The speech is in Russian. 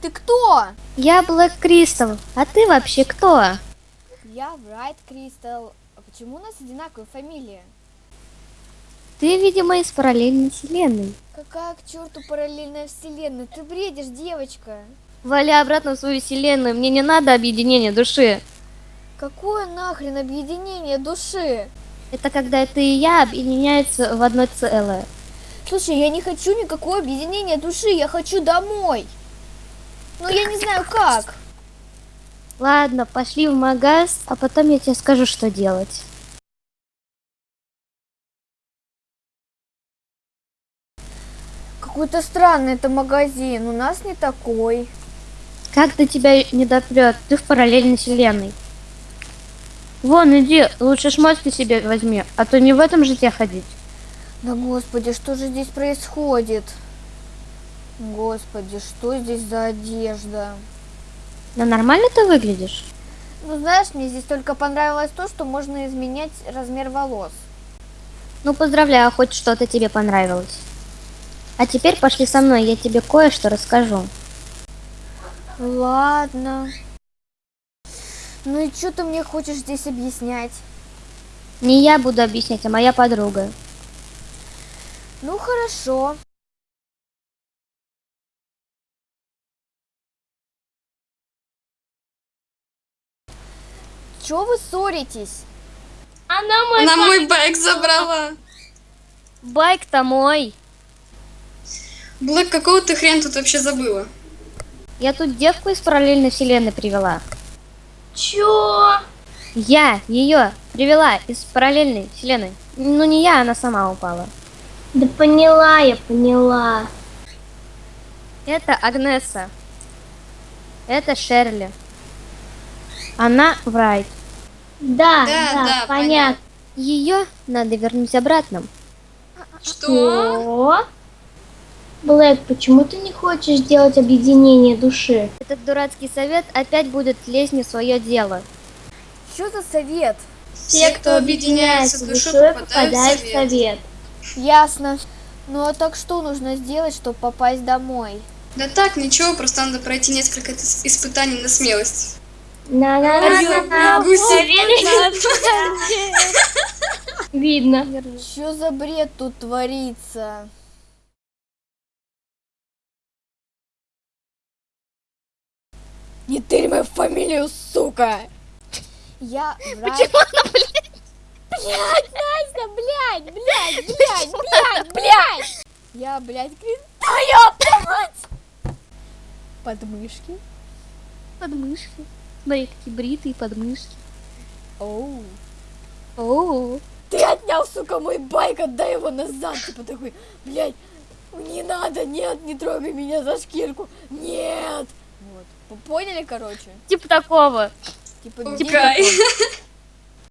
Ты кто? Я Блэк Кристал, а ты вообще кто? Я Брайт Кристал. А почему у нас одинаковые фамилии? Ты, видимо, из параллельной вселенной. Какая к черту параллельная вселенная? Ты бредишь, девочка. Вали обратно в свою вселенную, мне не надо объединения души. Какое нахрен объединение души? Это когда ты и я объединяются в одно целое. Слушай, я не хочу никакого объединения души, я хочу домой. Но я не знаю как. Ладно, пошли в магаз, а потом я тебе скажу, что делать. Какой-то странный это магазин, у нас не такой. Как до тебя не допрет? Ты в параллельной вселенной. Вон, иди, лучше шмотки себе возьми, а то не в этом же тебе ходить. Да господи, что же здесь происходит? Господи, что здесь за одежда? Да нормально ты выглядишь? Ну знаешь, мне здесь только понравилось то, что можно изменять размер волос. Ну поздравляю, хоть что-то тебе понравилось. А теперь пошли со мной, я тебе кое-что расскажу. Ладно. Ну и что ты мне хочешь здесь объяснять? Не я буду объяснять, а моя подруга. Ну хорошо. Чё вы ссоритесь? Она мой Она мой байк забрала. Байк-то мой. Блэк, какого ты хрен тут вообще забыла? Я тут девку из параллельной вселенной привела. Чё? Я ее привела из параллельной вселенной. Ну не я, она сама упала. Да поняла я, поняла. Это Агнеса. Это Шерли. Она Врайт. Да, Да, да, да, понятно. Ее надо вернуть обратно. Что? Блэк, почему ты не хочешь сделать объединение души? Этот дурацкий совет опять будет лезть не в свое дело. Что за совет? Все, кто объединяется душой, попадают в совет. Ясно. Ну а так что нужно сделать, чтобы попасть домой? Да так, ничего, просто надо пройти несколько ис- испытаний на смелость. На на на на. Видно. Что за бред тут творится? Не тырь мою фамилию, сука! Я Почему она, блядь? Блядь, Настя, блядь, блядь, блядь, блядь, блядь! Я, блядь, крин... Твоя мать! Подмышки. Подмышки. Смотри, какие бритые подмышки. Оу. О, Ты отнял, сука, мой байк, отдай его назад. Типа такой, блядь, не надо, нет, не трогай меня за шкирку. Нет. Вот. Вы поняли, короче? типа такого. Типа, Окей.